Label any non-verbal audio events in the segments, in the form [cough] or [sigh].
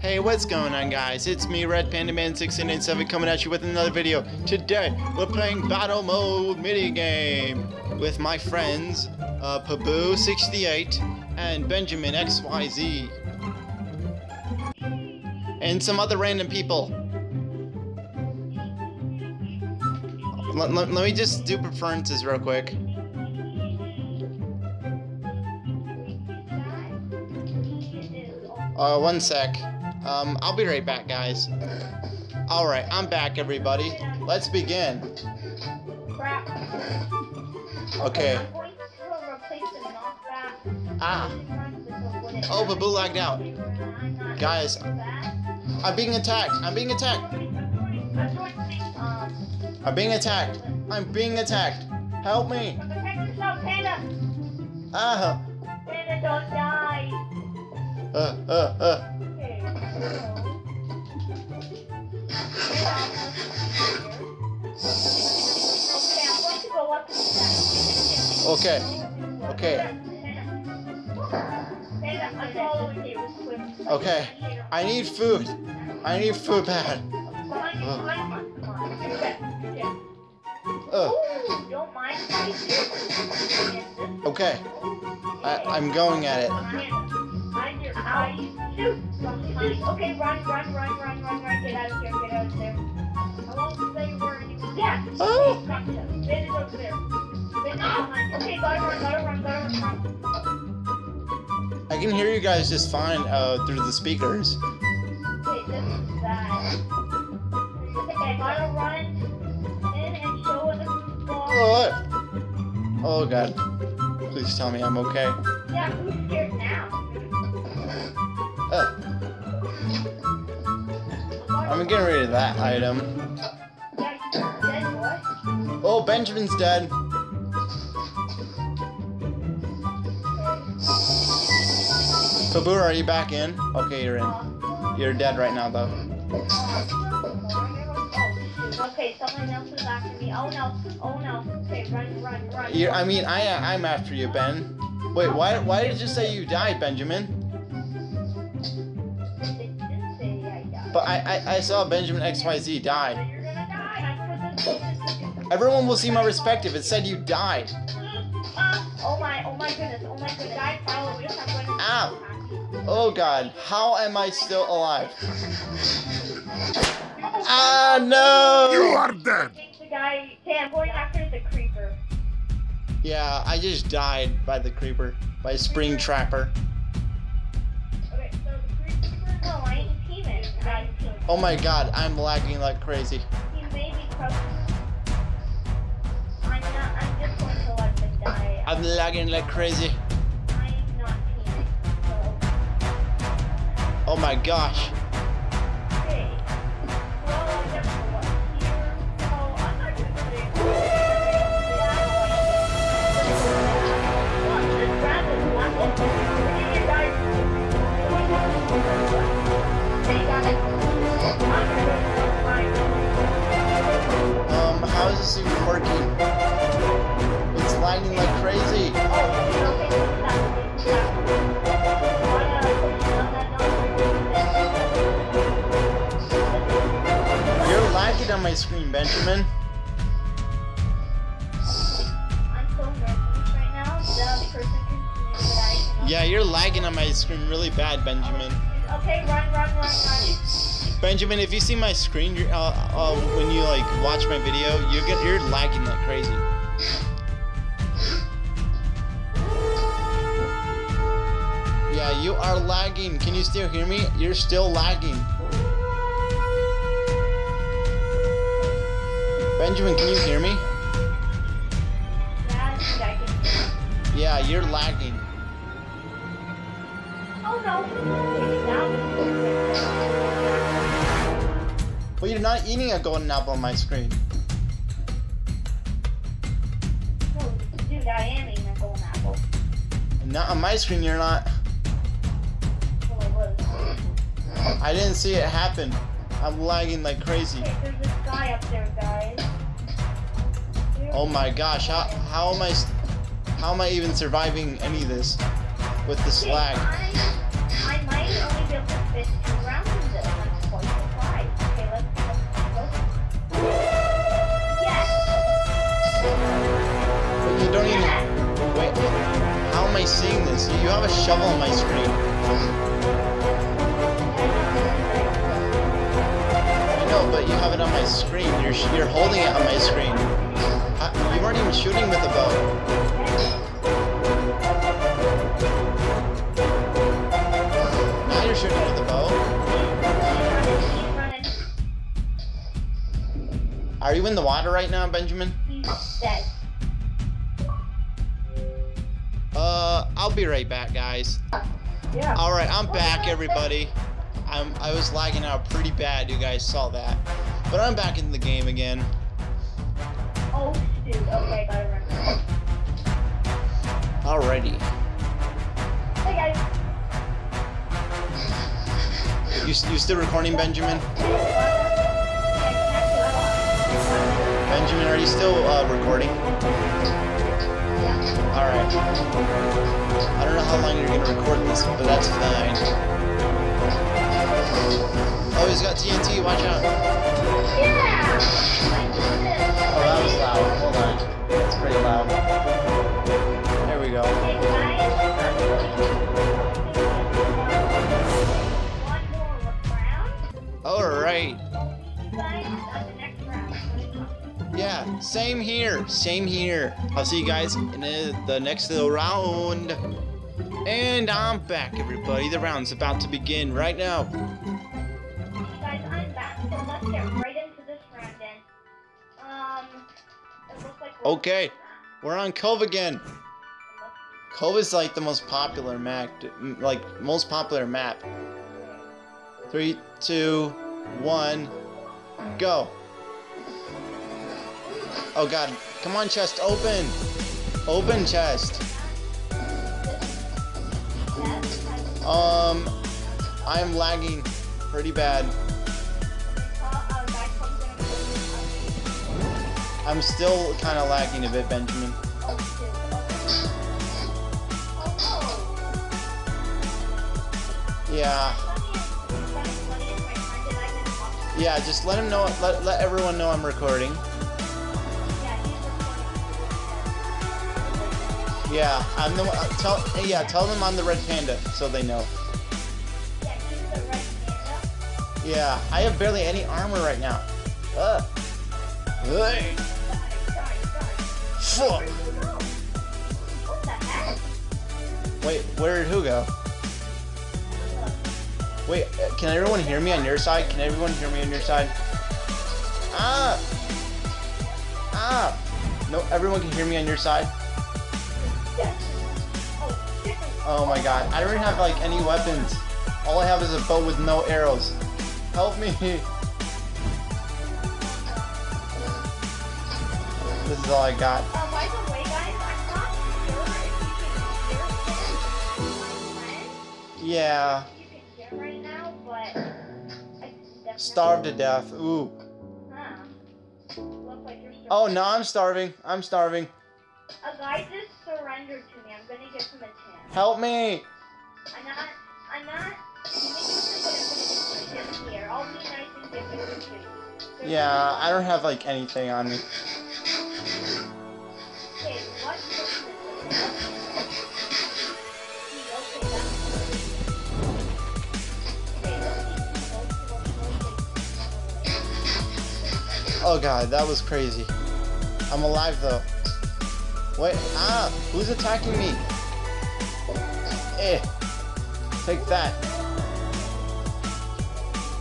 Hey, what's going on guys? It's me, Red Panda Man 1687 coming at you with another video. Today, we're playing Battle Mode minigame with my friends, uh, Paboo68 and Benjamin XYZ. And some other random people. Let, let, let me just do preferences real quick. Uh, one sec. Um, I'll be right back, guys. Alright, I'm back, everybody. Let's begin. Okay. Ah. Oh, Paboo lagged out. Guys, I'm being attacked. I'm being attacked. I'm being attacked. I'm being attacked. Help me. protect yourself, Panda. Ah. Don't die. Uh, uh, uh. Okay. Okay, I'm going to go up to the side. Okay. Okay. I'm following you. Quick. Okay. I need food. I need food bad. Okay. I, I'm going at it. Behind your eye. Shoot. From behind. Okay, run, run, run, run, run, run. Get out of here. Get out of there. I won't say where you. Yeah. Oh. Bend it over there. Bend it behind. Okay, gotta run, gotta run, gotta run. I can hear you guys just fine uh, through the speakers. Okay, this is bad. Okay, gotta run in and show what the football. Oh, god. Please tell me I'm okay. Yeah, who's scared now? Uh, [laughs] I'm getting rid of that item. Yeah, he's dead, boy. Oh, Benjamin's dead. Tabur, are you back in? Okay, you're in. You're dead right now, though. Okay, someone else is after me. Oh no, oh no. Okay, run, run, run. I mean, I, uh, I'm after you, Ben. Wait, why, why did you say you died, Benjamin? They didn't say I died. But I, I, I saw Benjamin XYZ die. You're gonna die. That's what this Everyone will see my respect if it said you died. Oh my, oh my goodness, oh my goodness. Die followers. I'm gonna be Ow. Oh god, how am I still alive? Ah, no! You are dead. I think the guy. Okay, I'm going after the creeper. Yeah, I just died by the creeper, by Spring Trapper. Okay, so the creeper. No, I ain't teaming. I'm teaming. Oh my god, I'm lagging like crazy. He may be crouching. I'm not. I'm just going to let them die. I'm lagging like crazy. I'm not teaming. So, Oh my gosh. That I cannot. Yeah, you're lagging on my screen really bad, Benjamin. Okay, run, run, run, run. Benjamin, if you see my screen, you're, uh, uh, when you like watch my video, you get you're lagging like crazy. Yeah, you are lagging. Can you still hear me? You're still lagging. Benjamin, can you hear me? Yeah, I think I can. Yeah, you're lagging. Oh no. Well, you're not eating a golden apple on my screen. Oh, dude, I am eating a golden apple. Not on my screen, you're not. Well, I. I didn't see it happen. I'm lagging like crazy. Okay, there's this guy up there, guys. Oh my gosh, how, how am I how am I even surviving any of this with the slag? I, might only be able to fit two rounds of this, Yes! You don't even... Wait, wait, how am I seeing this? You have a shovel on my screen. I know, but you have it on my screen. You're, you're holding it on my screen you weren't even shooting with the bow. Now you're shooting with the bow. Are you in the water right now, Benjamin? He's dead. Uh, I'll be right back, guys. Yeah. All right, I'm back, everybody. I'm I was lagging out pretty bad. You guys saw that, but I'm back in the game again. Oh, shoot. Okay, gotta remember. Alrighty. Hey, guys. You you still recording, Benjamin? Benjamin, are you still uh, recording? All right. I don't know how long you're gonna record this, but that's fine. Oh, he's got TNT. Watch out. Yeah! Loud. There we go. Hey, guys. One more round. All right. You guys on the next round. Yeah, same here. Same here. I'll see you guys in the, next little round. And I'm back, everybody. The round's about to begin right now. Okay. We're on Cove again. Cove is like the most popular map, like most popular map. Three, two, one, go. Oh god, come on chest, open! Open chest. Um, I'm lagging pretty bad. I'm still kind of lagging a bit, Benjamin. Yeah, yeah, just let him know, let, let everyone know I'm recording. Yeah, I'm the uh, tell yeah, tell them I'm the red panda so they know. Yeah, I have barely any armor right now. Ugh. Hey, fuck. Wait, where did who go? Wait, uh, can everyone hear me on your side? Can everyone hear me on your side? Ah! Ah! No, everyone can hear me on your side? Oh my god, I don't have like any weapons. All I have is a bow with no arrows. Help me! [laughs] This is all I got. Uh, starved to death. Ooh. Huh. Like Oh no, I'm starving. I'm starving. A guy just surrendered to me. I'm gonna give him a chance. Help me! I'm not. I'm not. I'm gonna just here. I'll be nice and give him a chance. Yeah, I don't have like anything on me. Okay, Oh god, that was crazy. I'm alive though. Wait, ah! Who's attacking me? Eh. Take that.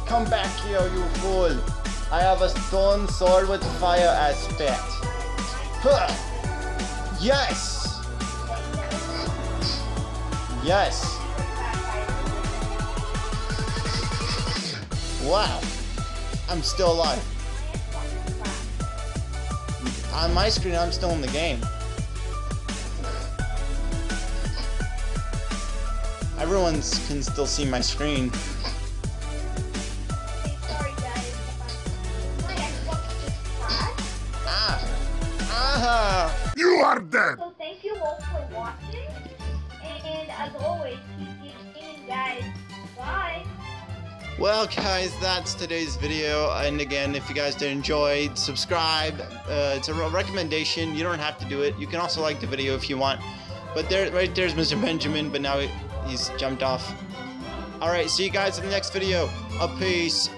Come back here, you fool. I have a stone sword with fire aspect. Huh. Yes! Yes! Wow. I'm still alive. On my screen, I'm still in the game. Everyone can still see my screen. Ah! Ah! You are dead! Well, guys, that's today's video. And again, if you guys did enjoy, subscribe. Uh, it's a re- recommendation. You don't have to do it. You can also like the video if you want. But there, right there's Mr. Benjamin, but now he- he's jumped off. All right, see you guys in the next video. A peace.